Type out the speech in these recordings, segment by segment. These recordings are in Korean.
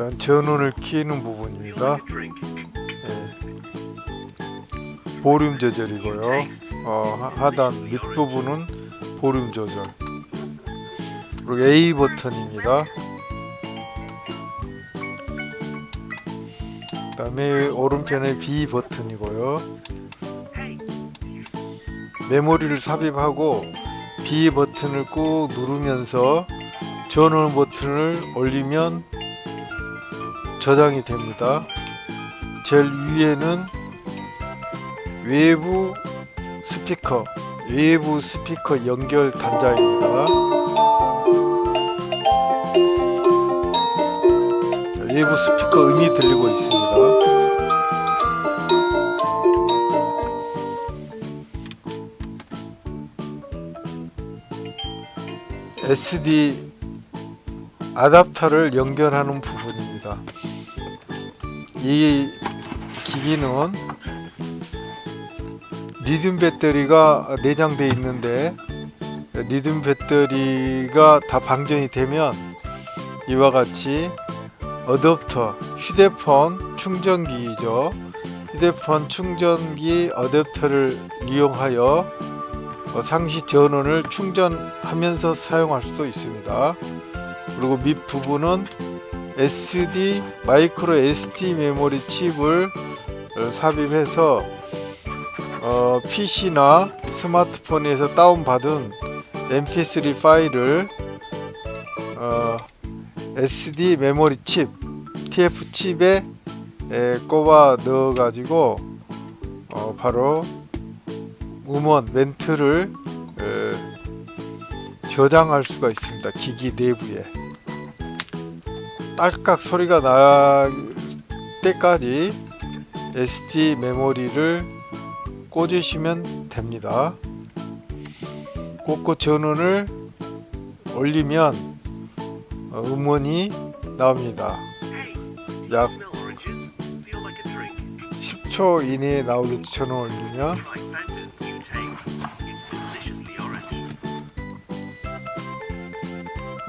일단 전원을 키는 부분입니다. 예. 볼륨 조절이고요. 어, 하- 하단 밑부분은 볼륨 조절. 그리고 A 버튼입니다. 그 다음에 오른편에 B 버튼이고요. 메모리를 삽입하고 B 버튼을 꾹 누르면서 전원 버튼을 올리면 저장이 됩니다. 제일 위에는 외부 스피커, 외부 스피커 연결 단자입니다. 외부 스피커 음이 들리고 있습니다. SD 아답터를 연결하는 부분입니다. 이 기기는 리튬 배터리가 내장되어 있는데 리튬 배터리가 다 방전이 되면 이와 같이 어댑터 휴대폰 충전기이죠. 휴대폰 충전기 어댑터를 이용하여 어, 상시 전원을 충전하면서 사용할 수도 있습니다. 그리고 밑부분은 SD 마이크로 SD 메모리 칩을 어, 삽입해서 어, PC나 스마트폰에서 다운받은 mp3 파일을 어, SD 메모리 칩 TF 칩에 에, 꼽아 넣어 가지고 어, 바로 음원 멘트를 에, 저장할 수가 있습니다. 기기 내부에 딸깍 소리가 날 때까지 SD 메모리를 꽂으시면 됩니다. 꽂고 전원을 올리면 어, 음원이 나옵니다. 약 10초 이내에 나오겠죠. 전원 올리면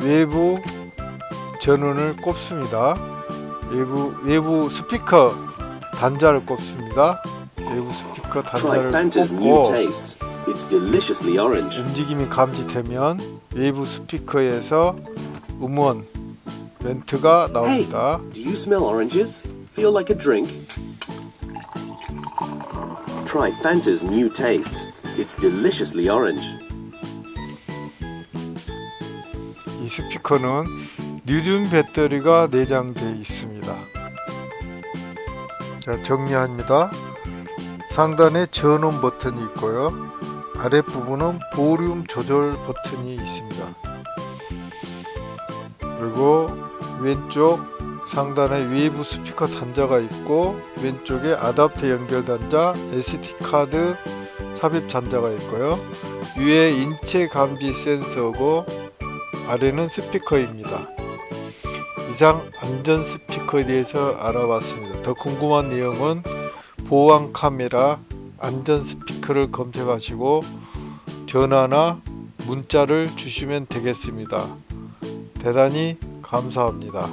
외부 전원을 꼽습니다. 외부 외부 스피커 단자를 꼽습니다. 외부 스피커 단자를 꼽고. 움직임이 감지되면 외부 스피커에서 음원 멘트가 나옵니다. Do you smell oranges? Feel like a drink? Try Fanta's new taste. It's deliciously orange. 이 스피커는 리튬 배터리가 내장되어 있습니다. 자, 정리합니다. 상단에 전원 버튼이 있고요. 아랫부분은 볼륨 조절 버튼이 있습니다. 그리고 왼쪽 상단에 외부 스피커 단자가 있고 왼쪽에 아답터 연결 단자, SD 카드 삽입 단자가 있고요. 위에 인체 감지 센서고 아래는 스피커입니다. 이상 안전 스피커에 대해서 알아봤습니다. 더 궁금한 내용은 보안 카메라 안전 스피커를 검색하시고 전화나 문자를 주시면 되겠습니다. 대단히 감사합니다.